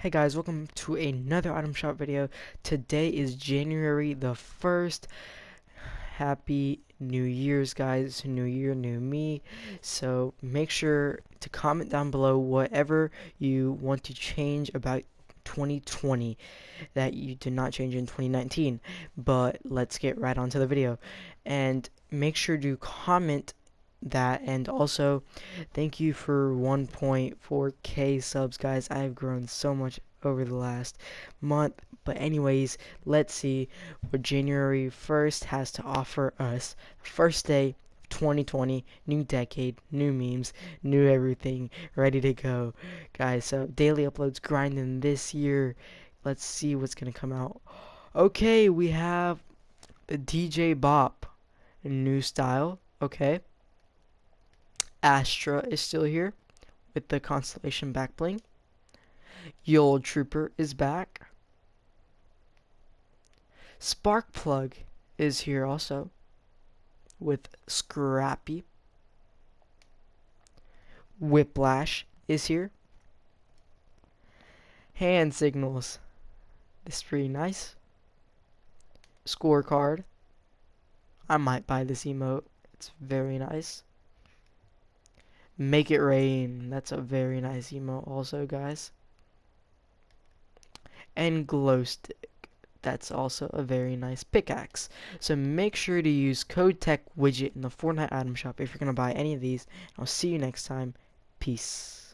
Hey guys, welcome to another item shop video. Today is January the 1st. Happy New Year's guys, new year, new me. So make sure to comment down below whatever you want to change about 2020 that you did not change in 2019. But let's get right onto the video. And make sure to comment that. And also thank you for 1.4k subs guys. I have grown so much over the last month. But anyways let's see. What january 1st has to offer us first day 2020 new decade new memes new everything ready to go guys. So daily uploads grinding this year. Let's see what's gonna come out. Okay we have dj bop. New style okay Astra is still here with the Constellation back bling. Yule Trooper is back. Sparkplug is here also with Scrappy. Whiplash is here. Hand signals. This is pretty nice. Scorecard. I might buy this emote. It's very nice. Make it rain. That's a very nice emote also, guys. And glow stick. That's also a very nice pickaxe. So make sure to use code tech widget in the Fortnite item shop if you're going to buy any of these. I'll see you next time. Peace.